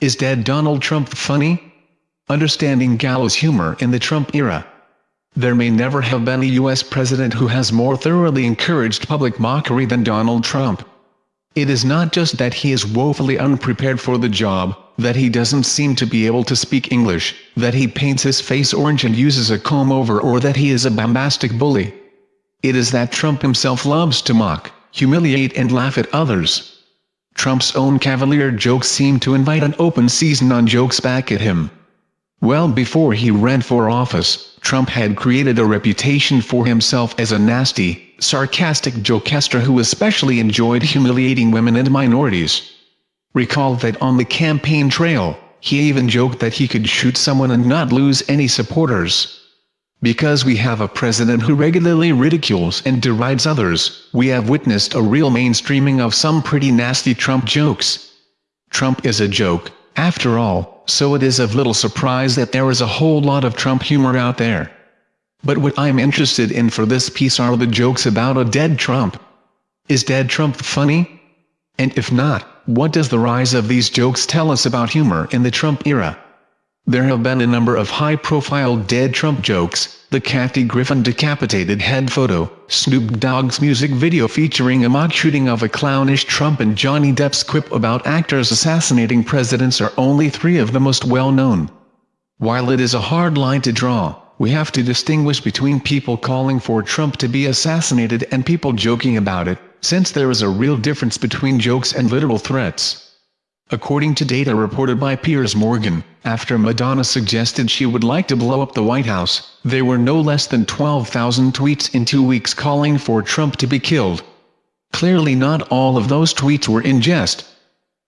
Is dead Donald Trump funny? Understanding gallows humor in the Trump era. There may never have been a U.S. president who has more thoroughly encouraged public mockery than Donald Trump. It is not just that he is woefully unprepared for the job, that he doesn't seem to be able to speak English, that he paints his face orange and uses a comb-over or that he is a bombastic bully. It is that Trump himself loves to mock, humiliate and laugh at others. Trump's own cavalier jokes seem to invite an open season on jokes back at him. Well before he ran for office, Trump had created a reputation for himself as a nasty, sarcastic jokester who especially enjoyed humiliating women and minorities. Recall that on the campaign trail, he even joked that he could shoot someone and not lose any supporters. Because we have a president who regularly ridicules and derides others, we have witnessed a real mainstreaming of some pretty nasty Trump jokes. Trump is a joke, after all, so it is of little surprise that there is a whole lot of Trump humor out there. But what I'm interested in for this piece are the jokes about a dead Trump. Is dead Trump funny? And if not, what does the rise of these jokes tell us about humor in the Trump era? There have been a number of high-profile dead Trump jokes, the Kathy Griffin decapitated head photo, Snoop Dogg's music video featuring a mock shooting of a clownish Trump and Johnny Depp's quip about actors assassinating presidents are only three of the most well-known. While it is a hard line to draw, we have to distinguish between people calling for Trump to be assassinated and people joking about it, since there is a real difference between jokes and literal threats. According to data reported by Piers Morgan, after Madonna suggested she would like to blow up the White House, there were no less than 12,000 tweets in two weeks calling for Trump to be killed. Clearly not all of those tweets were in jest.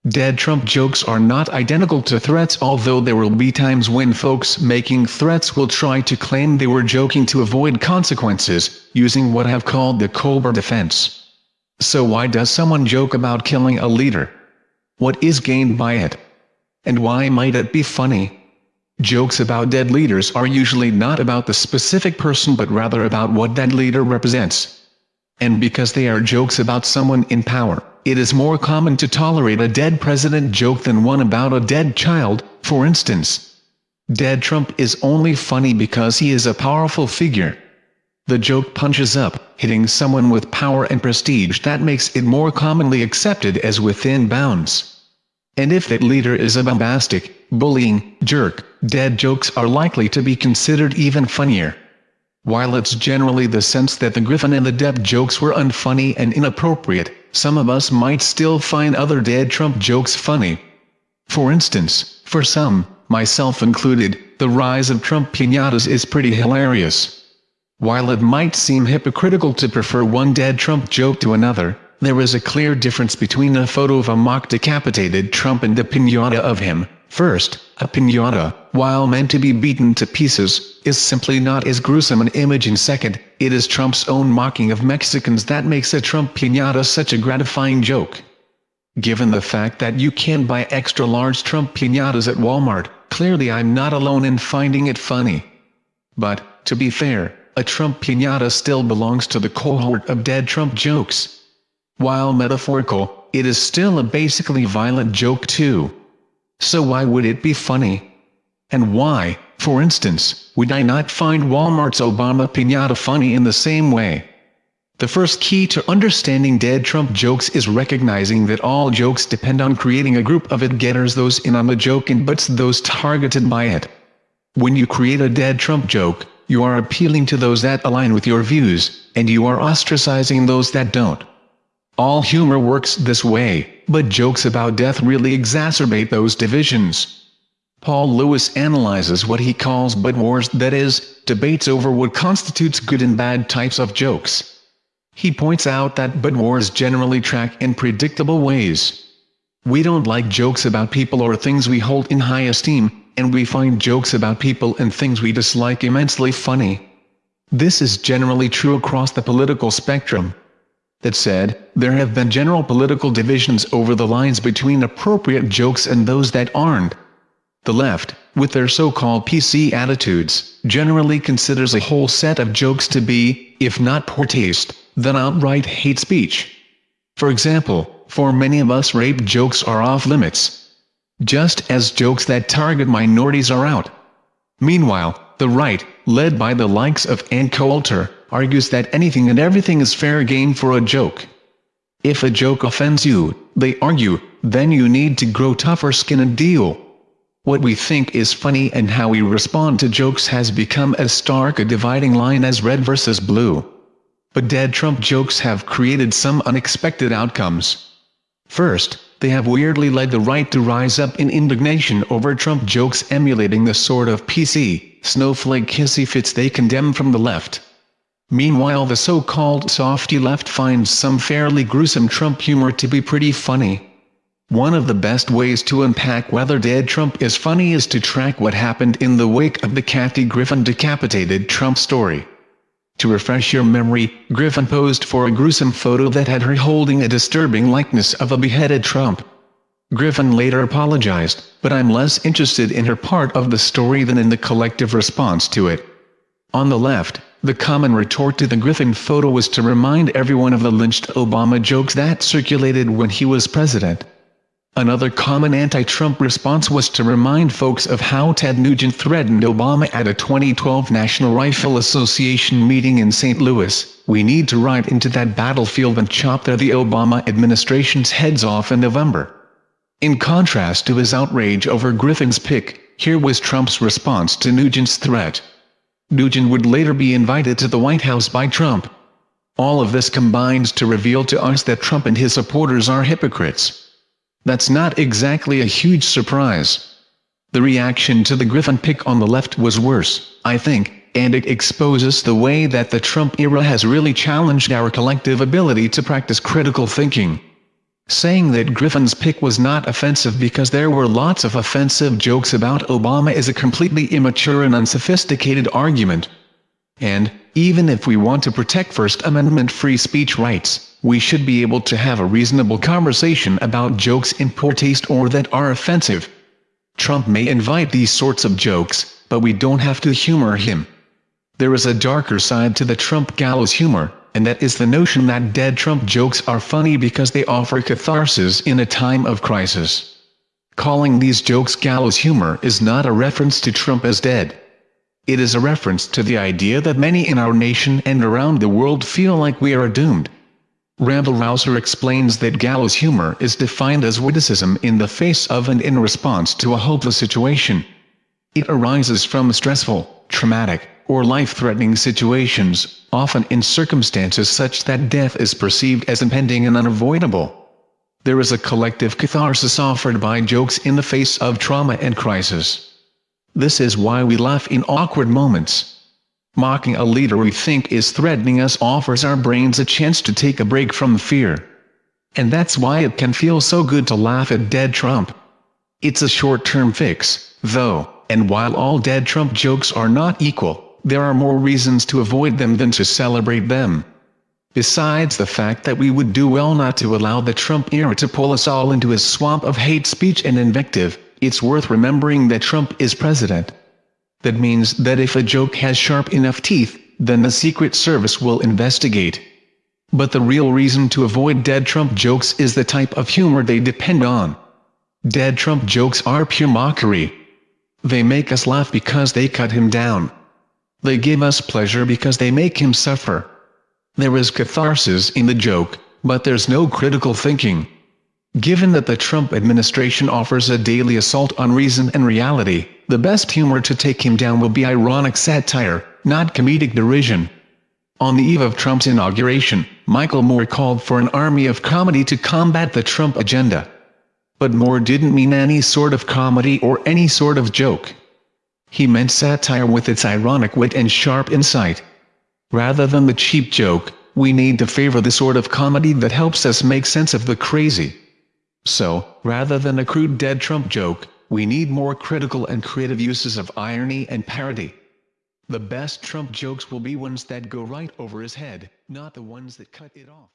Dead Trump jokes are not identical to threats although there will be times when folks making threats will try to claim they were joking to avoid consequences, using what I have called the Colbert defense. So why does someone joke about killing a leader? What is gained by it? And why might it be funny? Jokes about dead leaders are usually not about the specific person but rather about what that leader represents. And because they are jokes about someone in power, it is more common to tolerate a dead president joke than one about a dead child, for instance. Dead Trump is only funny because he is a powerful figure. The joke punches up, hitting someone with power and prestige that makes it more commonly accepted as within bounds. And if that leader is a bombastic, bullying, jerk, dead jokes are likely to be considered even funnier. While it's generally the sense that the Griffin and the Depp jokes were unfunny and inappropriate, some of us might still find other dead Trump jokes funny. For instance, for some, myself included, the rise of Trump pinatas is pretty hilarious. While it might seem hypocritical to prefer one dead Trump joke to another, there is a clear difference between a photo of a mock decapitated Trump and a pinata of him. First, a pinata, while meant to be beaten to pieces, is simply not as gruesome an image and second, it is Trump's own mocking of Mexicans that makes a Trump pinata such a gratifying joke. Given the fact that you can buy extra-large Trump pinatas at Walmart, clearly I'm not alone in finding it funny. But, to be fair, a Trump pinata still belongs to the cohort of dead Trump jokes. While metaphorical, it is still a basically violent joke too. So why would it be funny? And why, for instance, would I not find Walmart's Obama pinata funny in the same way? The first key to understanding dead Trump jokes is recognizing that all jokes depend on creating a group of it-getters those in on the joke and buts those targeted by it. When you create a dead Trump joke, you are appealing to those that align with your views, and you are ostracizing those that don't. All humor works this way, but jokes about death really exacerbate those divisions. Paul Lewis analyzes what he calls butt wars that is, debates over what constitutes good and bad types of jokes. He points out that butt wars generally track in predictable ways. We don't like jokes about people or things we hold in high esteem, and we find jokes about people and things we dislike immensely funny. This is generally true across the political spectrum. That said, there have been general political divisions over the lines between appropriate jokes and those that aren't. The left, with their so-called PC attitudes, generally considers a whole set of jokes to be, if not poor taste, then outright hate speech. For example, for many of us rape jokes are off limits, just as jokes that target minorities are out. Meanwhile, the right, led by the likes of Ann Coulter, argues that anything and everything is fair game for a joke. If a joke offends you, they argue, then you need to grow tougher skin and deal. What we think is funny and how we respond to jokes has become as stark a dividing line as red versus blue. But dead Trump jokes have created some unexpected outcomes. First, they have weirdly led the right to rise up in indignation over Trump jokes emulating the sort of PC, snowflake hissy fits they condemn from the left. Meanwhile the so-called softy left finds some fairly gruesome Trump humor to be pretty funny. One of the best ways to unpack whether dead Trump is funny is to track what happened in the wake of the Kathy Griffin decapitated Trump story. To refresh your memory, Griffin posed for a gruesome photo that had her holding a disturbing likeness of a beheaded Trump. Griffin later apologized, but I'm less interested in her part of the story than in the collective response to it. On the left, the common retort to the Griffin photo was to remind everyone of the lynched Obama jokes that circulated when he was president. Another common anti-Trump response was to remind folks of how Ted Nugent threatened Obama at a 2012 National Rifle Association meeting in St. Louis, we need to ride into that battlefield and chop their the Obama administration's heads off in November. In contrast to his outrage over Griffin's pic, here was Trump's response to Nugent's threat. Nugent would later be invited to the White House by Trump. All of this combines to reveal to us that Trump and his supporters are hypocrites. That's not exactly a huge surprise. The reaction to the Griffin pic on the left was worse, I think, and it exposes the way that the Trump era has really challenged our collective ability to practice critical thinking. Saying that Griffin's pic was not offensive because there were lots of offensive jokes about Obama is a completely immature and unsophisticated argument. And, even if we want to protect First Amendment free speech rights, we should be able to have a reasonable conversation about jokes in poor taste or that are offensive. Trump may invite these sorts of jokes, but we don't have to humor him. There is a darker side to the Trump gallows humor, and that is the notion that dead Trump jokes are funny because they offer catharsis in a time of crisis. Calling these jokes gallows humor is not a reference to Trump as dead. It is a reference to the idea that many in our nation and around the world feel like we are doomed. Randall Rouser explains that gallows humor is defined as witticism in the face of and in response to a hopeless situation. It arises from stressful, traumatic, or life-threatening situations, often in circumstances such that death is perceived as impending and unavoidable. There is a collective catharsis offered by jokes in the face of trauma and crisis. This is why we laugh in awkward moments. Mocking a leader we think is threatening us offers our brains a chance to take a break from fear. And that's why it can feel so good to laugh at dead Trump. It's a short-term fix, though, and while all dead Trump jokes are not equal, there are more reasons to avoid them than to celebrate them. Besides the fact that we would do well not to allow the Trump era to pull us all into a swamp of hate speech and invective, it's worth remembering that Trump is president. That means that if a joke has sharp enough teeth, then the Secret Service will investigate. But the real reason to avoid dead Trump jokes is the type of humor they depend on. Dead Trump jokes are pure mockery. They make us laugh because they cut him down. They give us pleasure because they make him suffer. There is catharsis in the joke, but there's no critical thinking. Given that the Trump administration offers a daily assault on reason and reality, the best humor to take him down will be ironic satire, not comedic derision. On the eve of Trump's inauguration, Michael Moore called for an army of comedy to combat the Trump agenda. But Moore didn't mean any sort of comedy or any sort of joke. He meant satire with its ironic wit and sharp insight. Rather than the cheap joke, we need to favor the sort of comedy that helps us make sense of the crazy. So, rather than a crude dead Trump joke, we need more critical and creative uses of irony and parody. The best Trump jokes will be ones that go right over his head, not the ones that cut it off.